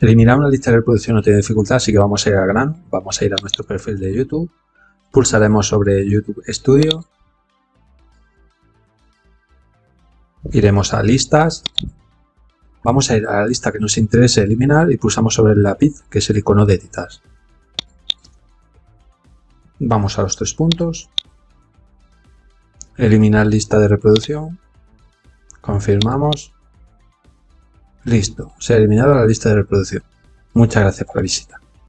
Eliminar una lista de reproducción no tiene dificultad, así que vamos a ir al grano. Vamos a ir a nuestro perfil de YouTube. Pulsaremos sobre YouTube Studio. Iremos a listas. Vamos a ir a la lista que nos interese eliminar y pulsamos sobre el lápiz, que es el icono de editar. Vamos a los tres puntos. Eliminar lista de reproducción. Confirmamos. Listo, se ha eliminado la lista de reproducción. Muchas gracias por la visita.